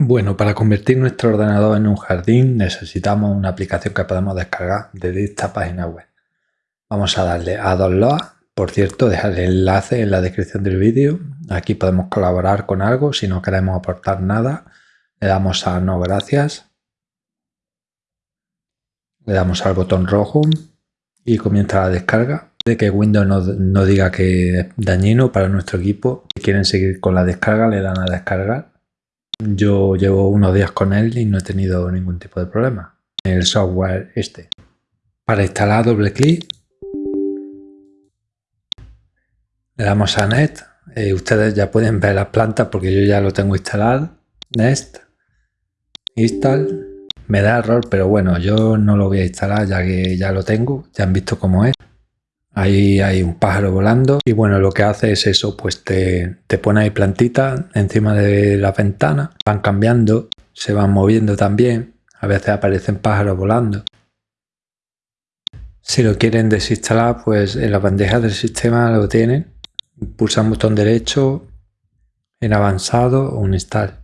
Bueno, para convertir nuestro ordenador en un jardín necesitamos una aplicación que podemos descargar desde esta página web. Vamos a darle a Download. Por cierto, dejar el enlace en la descripción del vídeo. Aquí podemos colaborar con algo. Si no queremos aportar nada, le damos a No Gracias. Le damos al botón rojo y comienza la descarga. De que Windows no, no diga que es dañino para nuestro equipo. Si quieren seguir con la descarga, le dan a descargar yo llevo unos días con él y no he tenido ningún tipo de problema. El software este. Para instalar doble clic. Le damos a Net. Eh, ustedes ya pueden ver las plantas porque yo ya lo tengo instalado. Next. Install. Me da error, pero bueno, yo no lo voy a instalar ya que ya lo tengo. Ya han visto cómo es. Ahí hay un pájaro volando y bueno, lo que hace es eso, pues te, te pone ahí plantitas encima de la ventana, van cambiando, se van moviendo también, a veces aparecen pájaros volando. Si lo quieren desinstalar, pues en la bandeja del sistema lo tienen, pulsan botón derecho, en avanzado o un install.